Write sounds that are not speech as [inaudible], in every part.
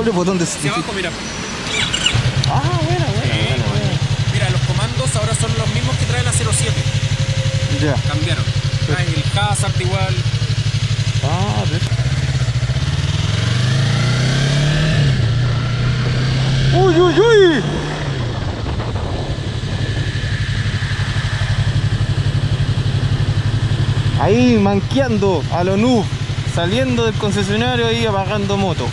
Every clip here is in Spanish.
¿Cuál es el botón de Hacia abajo, mira. Ah, buena, buena, Eh, buena, buena. Mira, los comandos ahora son los mismos que trae la 07. Ya. Cambiaron. Trae el hazard igual. Ah, de... ¡Uy, uy, uy! Ahí manqueando a lo noob, saliendo del concesionario y apagando moto.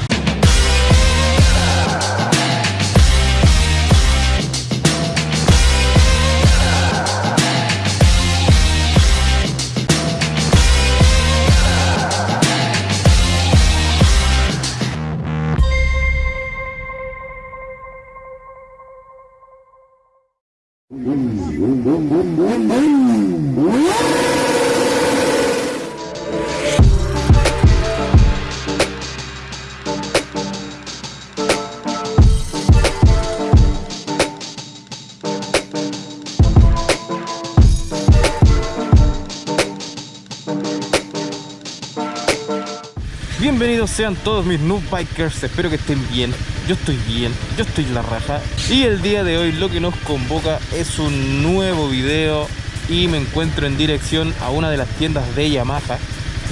Sean todos mis noob bikers, espero que estén bien, yo estoy bien, yo estoy la raja. Y el día de hoy lo que nos convoca es un nuevo video y me encuentro en dirección a una de las tiendas de Yamaha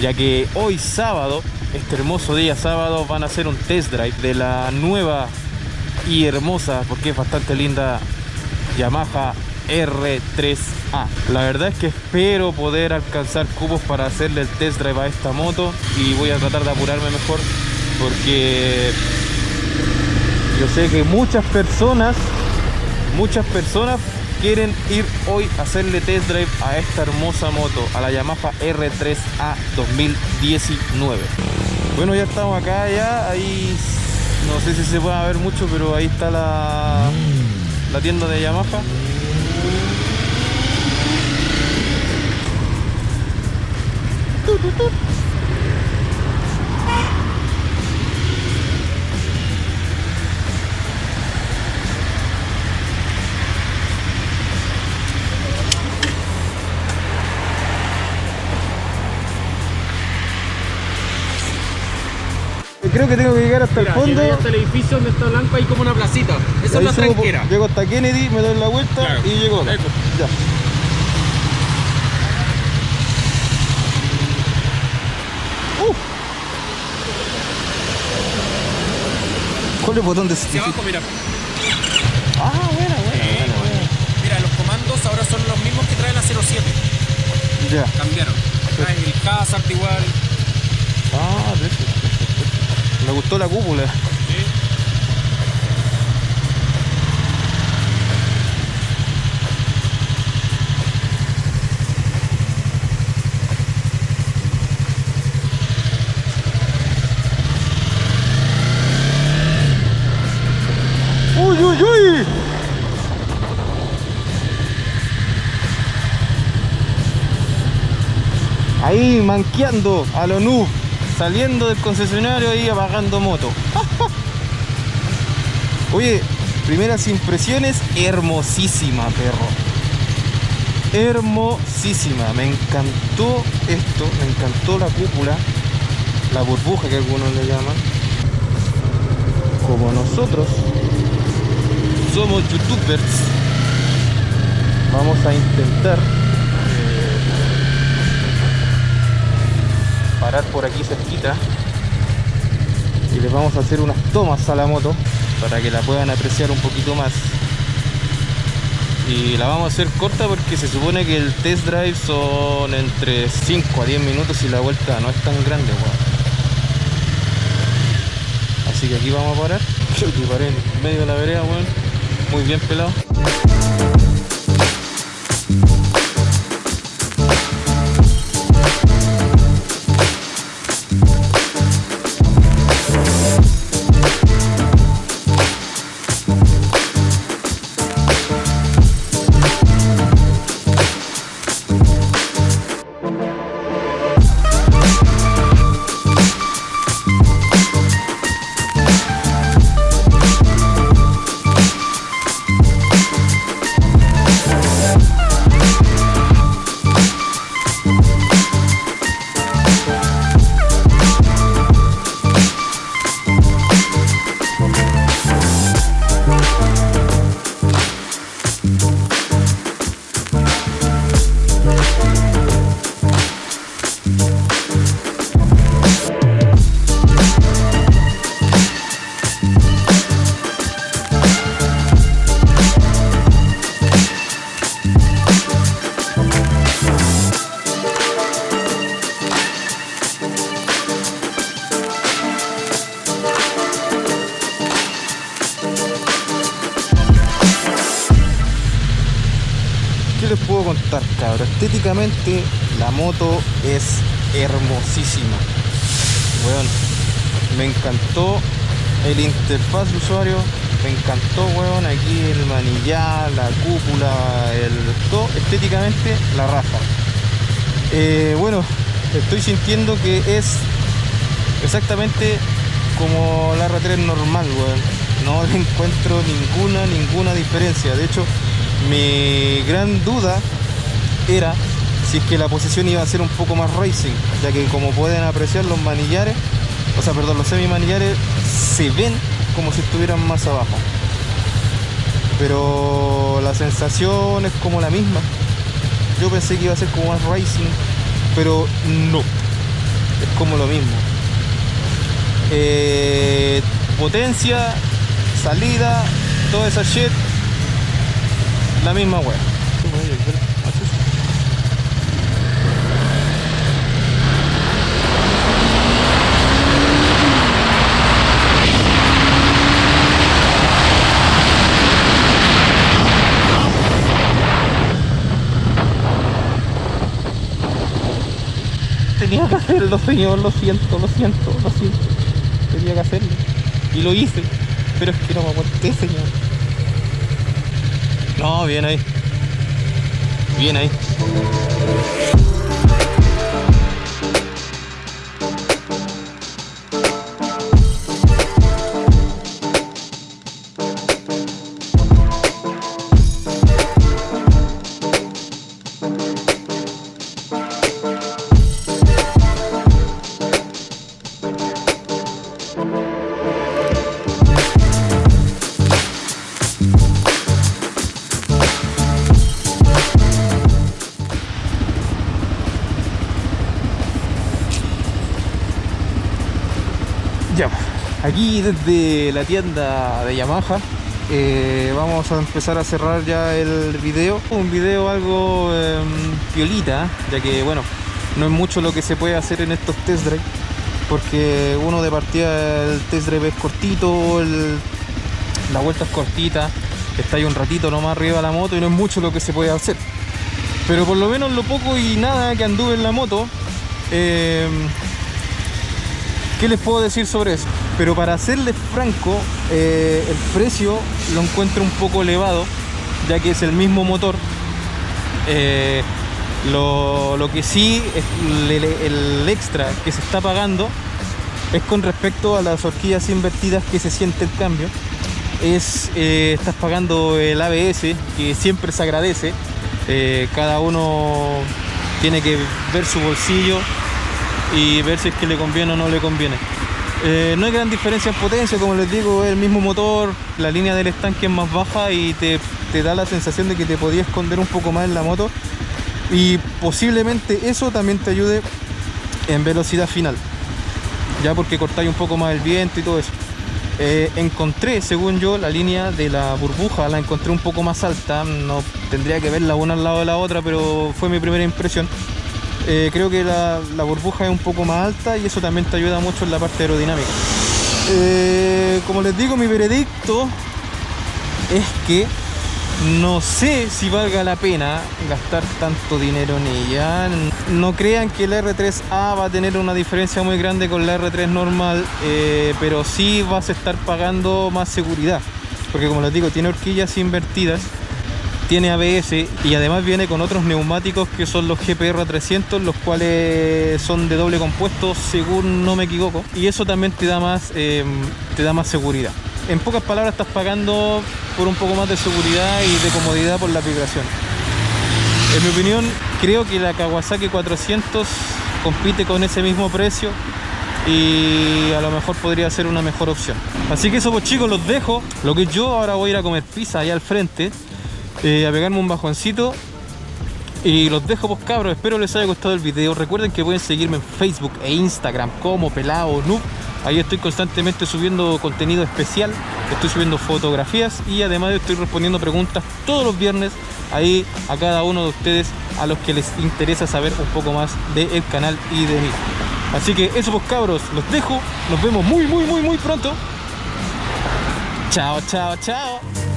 ya que hoy sábado, este hermoso día sábado van a hacer un test drive de la nueva y hermosa, porque es bastante linda Yamaha R3A. La verdad es que espero poder alcanzar cubos para hacerle el test drive a esta moto y voy a tratar de apurarme mejor porque yo sé que muchas personas, muchas personas quieren ir hoy a hacerle test drive a esta hermosa moto, a la Yamaha R3A 2019. Bueno, ya estamos acá ya, ahí no sé si se puede ver mucho, pero ahí está la, la tienda de Yamaha. Creo que tengo que llegar hasta Mira, el fondo. hasta el edificio donde está blanco, hay como una placita. Esa es la tranquera. Llego hasta Kennedy, me doy la vuelta Claro. y llego. Ya. ¿Cuál es el botón de Hacia abajo, mira. Ah, buena, buena, Eh, buena, buena. Mira, los comandos ahora son los mismos que trae la 07. Ya. Cambiaron. Trae el hazard igual. Ah, perfecto, perfecto. Me gustó la cúpula. ¿sí? ¡Uy, uy, uy! Ahí manqueando a lo noob, saliendo del concesionario y apagando moto. [laughs] Oye, primeras impresiones, hermosísima, perro. Hermosísima, me encantó esto, me encantó la cúpula, la burbuja que algunos le llaman. Como nosotros somos youtubers vamos a intentar parar por aquí cerquita y les vamos a hacer unas tomas a la moto para que la puedan apreciar un poquito más y la vamos a hacer corta porque se supone que el test drive son entre 5 a 10 minutos y la vuelta no es tan grande weón. Así que aquí vamos a parar. Creo [laughs] que paré en medio de la vereda, weón. Muy bien pelado. Estéticamente la moto es hermosísima. Weón, me encantó el interfaz de usuario, me encantó, weón, aquí el manillar, la cúpula, el todo, estéticamente la raja. Eh, bueno, estoy sintiendo que es exactamente como la R3 normal. No [laughs] le encuentro ninguna, ninguna diferencia. De hecho, mi gran duda era si es que la posición iba a ser un poco más racing, ya que como pueden apreciar los manillares, o sea, perdón, los semi manillares se ven como si estuvieran más abajo. Pero la sensación es como la misma. Yo pensé que iba a ser como más racing, pero no. Es como lo mismo. Eh, potencia, salida, toda esa shit, la misma wea. Hacerlo, señor, lo siento, lo siento, lo siento. Tenía que hacerlo. Y lo hice. Pero es que no me aguanté, señor. No, bien ahí. Bien ahí. Aquí desde la tienda de Yamaha eh, vamos a empezar a cerrar ya el video. Un video algo eh, piolita, ya que bueno, no es mucho lo que se puede hacer en estos test drive, porque uno de partida el test drive es cortito, la vuelta es cortita, está ahí un ratito nomás arriba la moto y no es mucho lo que se puede hacer. Pero por lo menos lo poco y nada que anduve en la moto, eh, ¿Qué les puedo decir sobre eso? Pero para serles franco, eh, el precio lo encuentro un poco elevado, ya que es el mismo motor. Eh, lo, que sí, es el, extra que se está pagando es con respecto a las horquillas invertidas que se siente el cambio. Es, eh, estás pagando el ABS, que siempre se agradece. cada uno tiene que ver su bolsillo y ver si es que le conviene o no le conviene. Eh, no hay gran diferencia en potencia, como les digo, el mismo motor, la línea del estanque es más baja y te, te da la sensación de que te podías esconder un poco más en la moto y posiblemente eso también te ayude en velocidad final, ya porque cortáis un poco más el viento y todo eso. Eh, encontré, según yo, la línea de la burbuja, la encontré un poco más alta, no tendría que verla una al lado de la otra, pero fue mi primera impresión. Eh, creo que la, burbuja es un poco más alta y eso también te ayuda mucho en la parte aerodinámica. Eh, como les digo, mi veredicto es que no sé si valga la pena gastar tanto dinero en ella. No crean que la R3A va a tener una diferencia muy grande con la R3 normal, eh, pero sí vas a estar pagando más seguridad. Porque como les digo, tiene horquillas invertidas tiene ABS y además viene con otros neumáticos que son los GPR 300 los cuales son de doble compuesto según no me equivoco y eso también te da más eh, te da más seguridad. En pocas palabras estás pagando por un poco más de seguridad y de comodidad por la vibración. En mi opinión creo que la Kawasaki 400 compite con ese mismo precio y a lo mejor podría ser una mejor opción. Así que eso pues chicos los dejo. Lo que yo ahora voy a ir a comer pizza allá al frente eh, a pegarme un bajoncito y los dejo pues cabros, espero les haya gustado el video. Recuerden que pueden seguirme en Facebook e Instagram como Pelado Noob. Ahí estoy constantemente subiendo contenido especial. Estoy subiendo fotografías y además estoy respondiendo preguntas todos los viernes ahí a cada uno de ustedes a los que les interesa saber un poco más del canal y de mí. Así que eso pues cabros, los dejo. Nos vemos muy muy muy muy pronto. Chao chao chao.